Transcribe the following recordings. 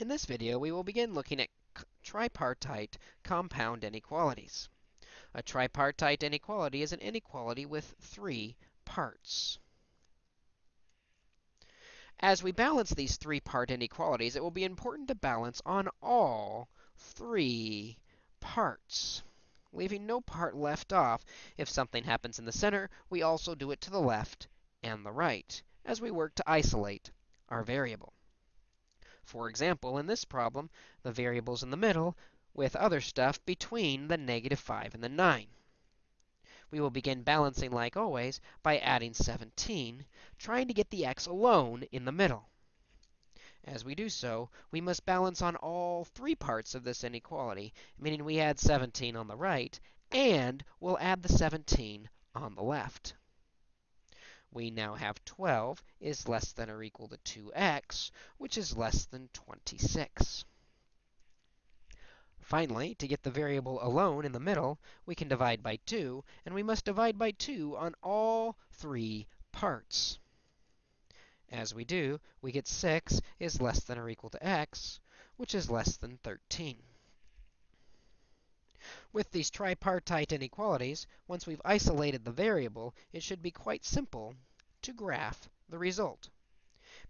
In this video, we will begin looking at tripartite compound inequalities. A tripartite inequality is an inequality with three parts. As we balance these three-part inequalities, it will be important to balance on all three parts, leaving no part left off. If something happens in the center, we also do it to the left and the right, as we work to isolate our variable. For example, in this problem, the variable's in the middle with other stuff between the negative 5 and the 9. We will begin balancing, like always, by adding 17, trying to get the x alone in the middle. As we do so, we must balance on all three parts of this inequality, meaning we add 17 on the right, and we'll add the 17 on the left we now have 12 is less than or equal to 2x, which is less than 26. Finally, to get the variable alone in the middle, we can divide by 2, and we must divide by 2 on all three parts. As we do, we get 6 is less than or equal to x, which is less than 13. With these tripartite inequalities, once we've isolated the variable, it should be quite simple to graph the result.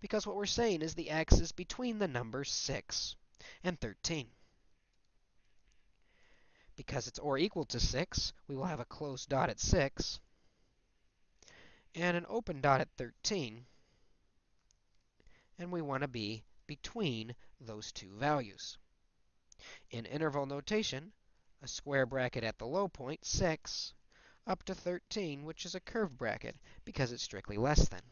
Because what we're saying is the x is between the numbers 6 and 13. Because it's or equal to 6, we will have a closed dot at 6 and an open dot at 13. And we want to be between those two values. In interval notation, a square bracket at the low point, 6, up to 13, which is a curved bracket, because it's strictly less than.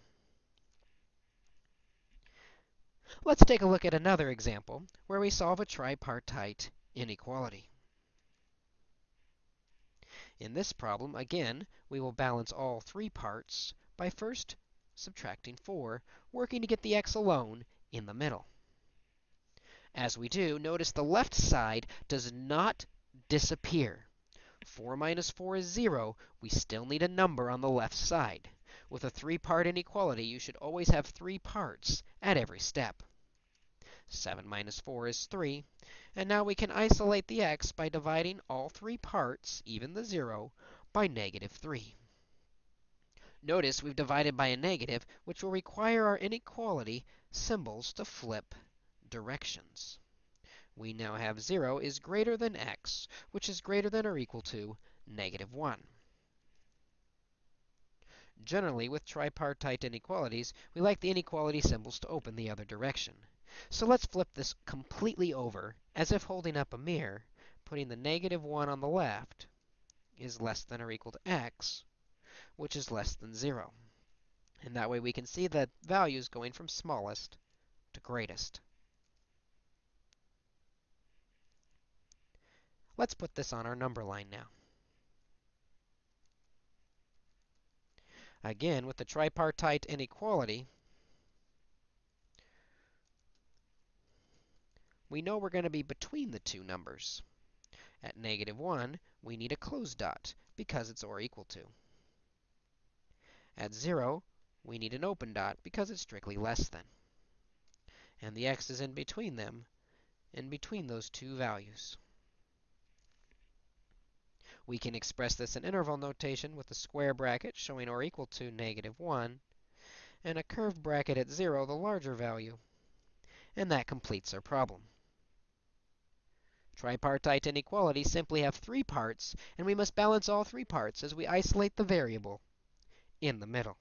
Let's take a look at another example where we solve a tripartite inequality. In this problem, again, we will balance all three parts by first subtracting 4, working to get the x alone in the middle. As we do, notice the left side does not disappear. 4 minus 4 is 0. We still need a number on the left side. With a three-part inequality, you should always have three parts at every step. 7 minus 4 is 3. And now we can isolate the x by dividing all three parts, even the 0, by negative 3. Notice we've divided by a negative, which will require our inequality symbols to flip directions we now have 0 is greater than x, which is greater than or equal to negative 1. Generally, with tripartite inequalities, we like the inequality symbols to open the other direction. So let's flip this completely over, as if holding up a mirror, putting the negative 1 on the left is less than or equal to x, which is less than 0. And that way we can see the values going from smallest to greatest. Let's put this on our number line now. Again, with the tripartite inequality, we know we're going to be between the two numbers. At negative 1, we need a closed dot because it's or equal to. At 0, we need an open dot because it's strictly less than. And the x is in between them, in between those two values. We can express this in interval notation with a square bracket showing or equal to negative 1, and a curved bracket at 0, the larger value. And that completes our problem. Tripartite inequalities simply have three parts, and we must balance all three parts as we isolate the variable in the middle.